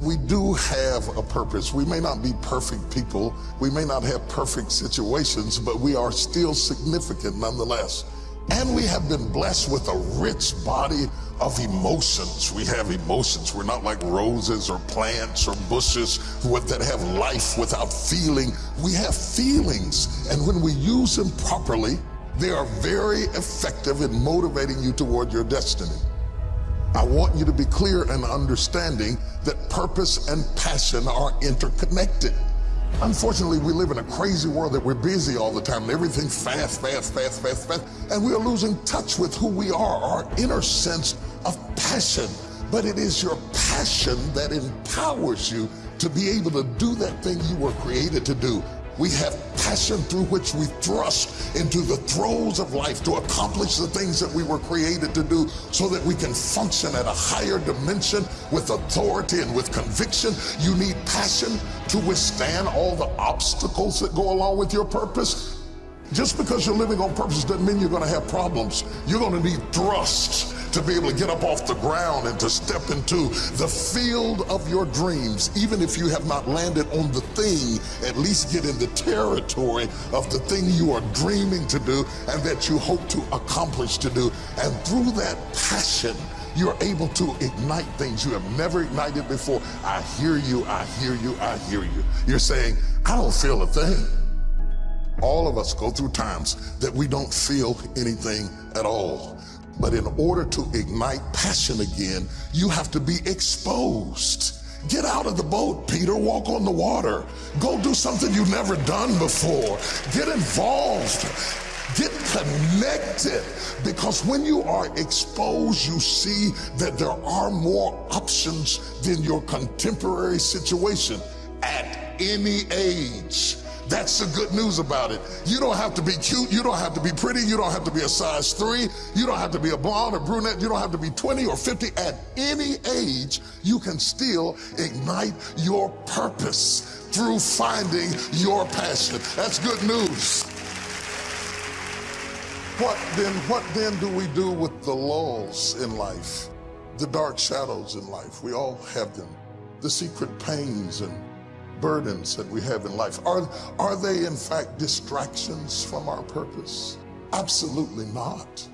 We do have a purpose. We may not be perfect people. We may not have perfect situations, but we are still significant nonetheless. And we have been blessed with a rich body of emotions. We have emotions. We're not like roses or plants or bushes that have life without feeling. We have feelings. And when we use them properly, they are very effective in motivating you toward your destiny. I want you to be clear and understanding that purpose and passion are interconnected. Unfortunately, we live in a crazy world that we're busy all the time and everything's fast, fast, fast, fast, fast. And we are losing touch with who we are, our inner sense of passion. But it is your passion that empowers you to be able to do that thing you were created to do. We have passion through which we thrust into the throes of life to accomplish the things that we were created to do so that we can function at a higher dimension with authority and with conviction. You need passion to withstand all the obstacles that go along with your purpose. Just because you're living on purpose doesn't mean you're going to have problems. You're going to need thrust to be able to get up off the ground and to step into the field of your dreams. Even if you have not landed on the thing, at least get in the territory of the thing you are dreaming to do and that you hope to accomplish to do. And through that passion, you're able to ignite things you have never ignited before. I hear you, I hear you, I hear you. You're saying, I don't feel a thing. All of us go through times that we don't feel anything at all. But in order to ignite passion again, you have to be exposed. Get out of the boat, Peter. Walk on the water. Go do something you've never done before. Get involved. Get connected. Because when you are exposed, you see that there are more options than your contemporary situation at any age. That's the good news about it. You don't have to be cute. You don't have to be pretty. You don't have to be a size three. You don't have to be a blonde or brunette. You don't have to be 20 or 50. At any age, you can still ignite your purpose through finding your passion. That's good news. What then, what then do we do with the lulls in life? The dark shadows in life. We all have them. The secret pains and burdens that we have in life? Are, are they in fact distractions from our purpose? Absolutely not.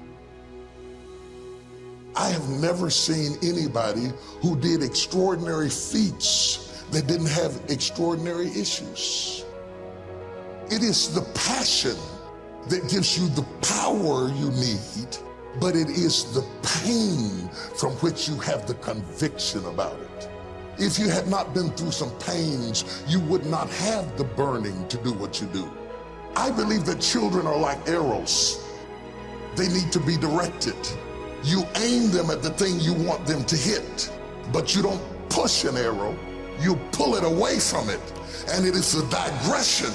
I have never seen anybody who did extraordinary feats that didn't have extraordinary issues. It is the passion that gives you the power you need, but it is the pain from which you have the conviction about it. If you had not been through some pains, you would not have the burning to do what you do. I believe that children are like arrows. They need to be directed. You aim them at the thing you want them to hit, but you don't push an arrow, you pull it away from it. And it is a digression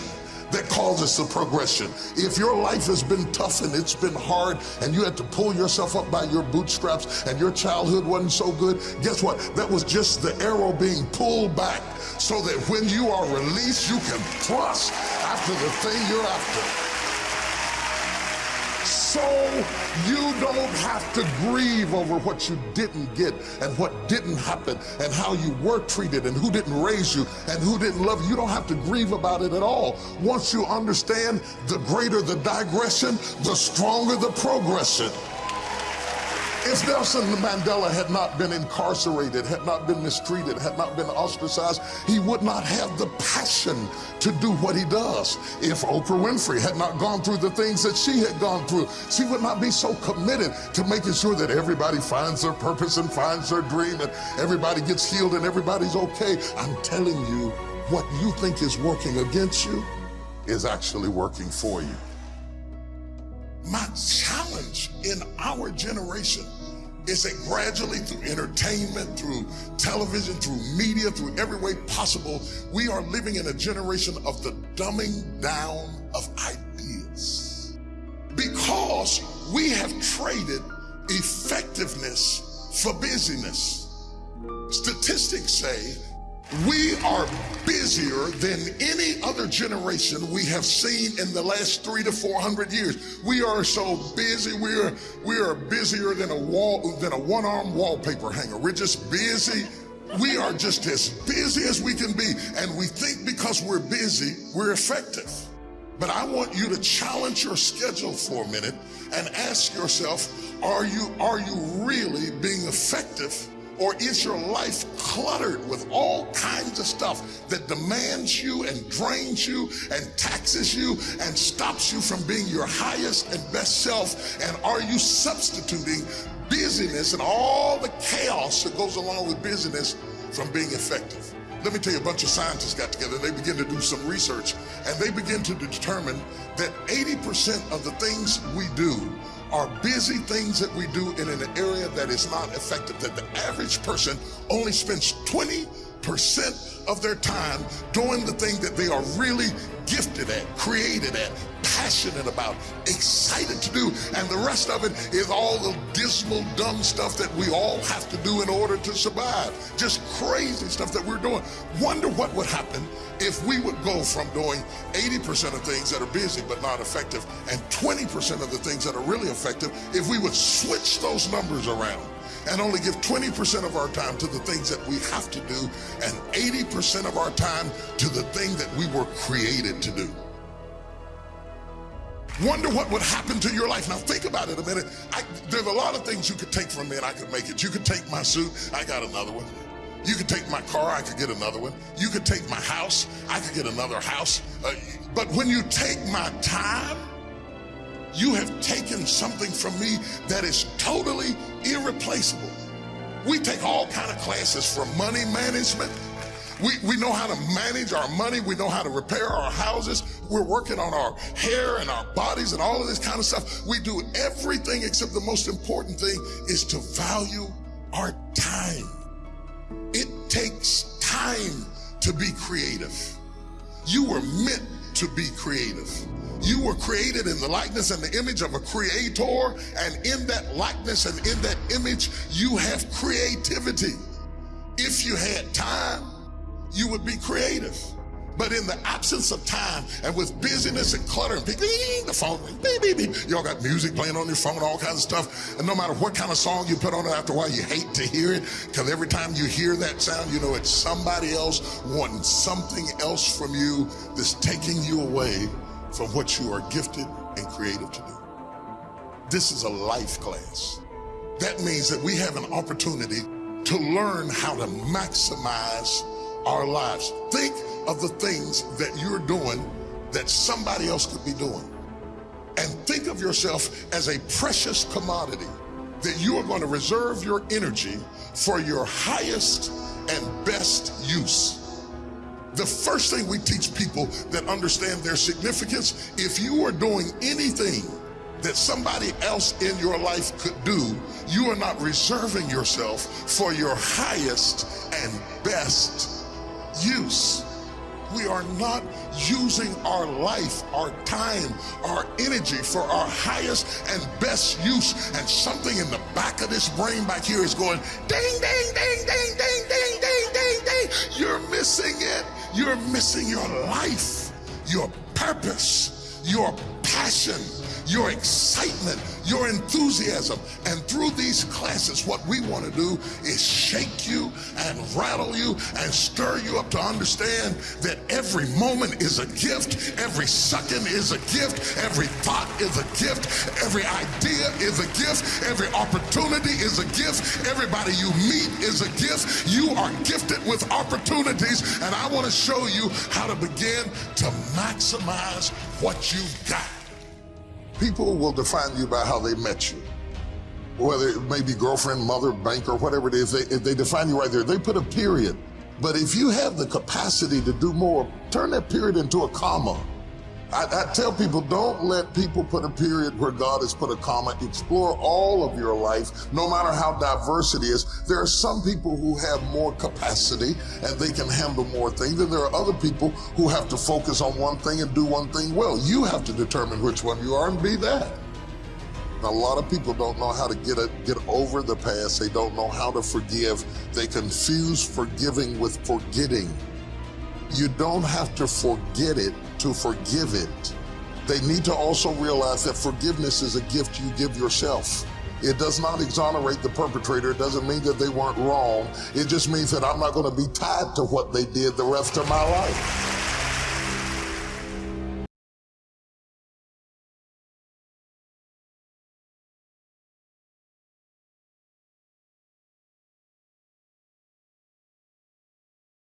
that causes the progression. If your life has been tough and it's been hard and you had to pull yourself up by your bootstraps and your childhood wasn't so good, guess what? That was just the arrow being pulled back so that when you are released, you can thrust after the thing you're after so you don't have to grieve over what you didn't get and what didn't happen and how you were treated and who didn't raise you and who didn't love you. You don't have to grieve about it at all. Once you understand, the greater the digression, the stronger the progression. If Nelson Mandela had not been incarcerated, had not been mistreated, had not been ostracized, he would not have the passion to do what he does. If Oprah Winfrey had not gone through the things that she had gone through, she would not be so committed to making sure that everybody finds their purpose and finds their dream and everybody gets healed and everybody's okay. I'm telling you, what you think is working against you is actually working for you. My challenge in our generation is that gradually through entertainment, through television, through media, through every way possible, we are living in a generation of the dumbing down of ideas. Because we have traded effectiveness for busyness. Statistics say we are busier than any other generation we have seen in the last three to four hundred years. We are so busy. We are we are busier than a wall than a one-arm wallpaper hanger. We're just busy We are just as busy as we can be, and we think because we're busy, we're effective. But I want you to challenge your schedule for a minute and ask yourself, are you, are you really being effective or is your life cluttered with all kinds of stuff that demands you and drains you and taxes you and stops you from being your highest and best self? And are you substituting busyness and all the chaos that goes along with busyness from being effective? Let me tell you, a bunch of scientists got together and they begin to do some research and they begin to determine that 80% of the things we do are busy things that we do in an area that is not effective, that the average person only spends 20% of their time doing the thing that they are really gifted at, created at, passionate about, excited to do. And the rest of it is all the dismal, dumb stuff that we all have to do in order to survive. Just crazy stuff that we're doing. Wonder what would happen if we would go from doing 80% of things that are busy but not effective and 20% of the things that are really effective if we would switch those numbers around and only give 20% of our time to the things that we have to do and 80% of our time to the thing that we were created to do. Wonder what would happen to your life. Now think about it a minute. I, there's a lot of things you could take from me and I could make it. You could take my suit, I got another one. You could take my car, I could get another one. You could take my house, I could get another house. Uh, but when you take my time, you have taken something from me that is totally irreplaceable. We take all kind of classes from money management. We, we know how to manage our money. We know how to repair our houses. We're working on our hair and our bodies and all of this kind of stuff. We do everything except the most important thing is to value our time. It takes time to be creative. You were meant to be creative. You were created in the likeness and the image of a creator, and in that likeness and in that image, you have creativity. If you had time, you would be creative. But in the absence of time and with busyness and clutter and the phone, beep, beep, beep. Y'all got music playing on your phone, and all kinds of stuff. And no matter what kind of song you put on it after a while, you hate to hear it because every time you hear that sound, you know it's somebody else wanting something else from you that's taking you away from what you are gifted and creative to do. This is a life class. That means that we have an opportunity to learn how to maximize our lives. Think of the things that you're doing that somebody else could be doing. And think of yourself as a precious commodity that you are going to reserve your energy for your highest and best use. The first thing we teach people that understand their significance, if you are doing anything that somebody else in your life could do, you are not reserving yourself for your highest and best use. We are not using our life, our time, our energy for our highest and best use. And something in the back of this brain back here is going ding, ding, ding, ding, ding, ding, ding, ding, ding. You're missing it. You're missing your life, your purpose, your passion, your excitement, your enthusiasm. And through these classes, what we want to do is shake you and rattle you and stir you up to understand that every moment is a gift, every second is a gift, every thought is a gift, every idea is a gift, every opportunity is a gift, everybody you meet is a gift. You are gifted with opportunities, and I want to show you how to begin to maximize what you've got. People will define you by how they met you. Whether it may be girlfriend, mother, banker, whatever it is, they, if they define you right there, they put a period. But if you have the capacity to do more, turn that period into a comma. I, I, tell people don't let people put a period where God has put a comma. Explore all of your life, no matter how diverse it is. There are some people who have more capacity and they can handle more things, and there are other people who have to focus on one thing and do one thing well. You have to determine which one you are and be that. a lot of people don't know how to get a, get over the past. They don't know how to forgive. They confuse forgiving with forgetting. You don't have to forget it to forgive it. They need to also realize that forgiveness is a gift you give yourself. It does not exonerate the perpetrator. It doesn't mean that they weren't wrong. It just means that I'm not going to be tied to what they did the rest of my life.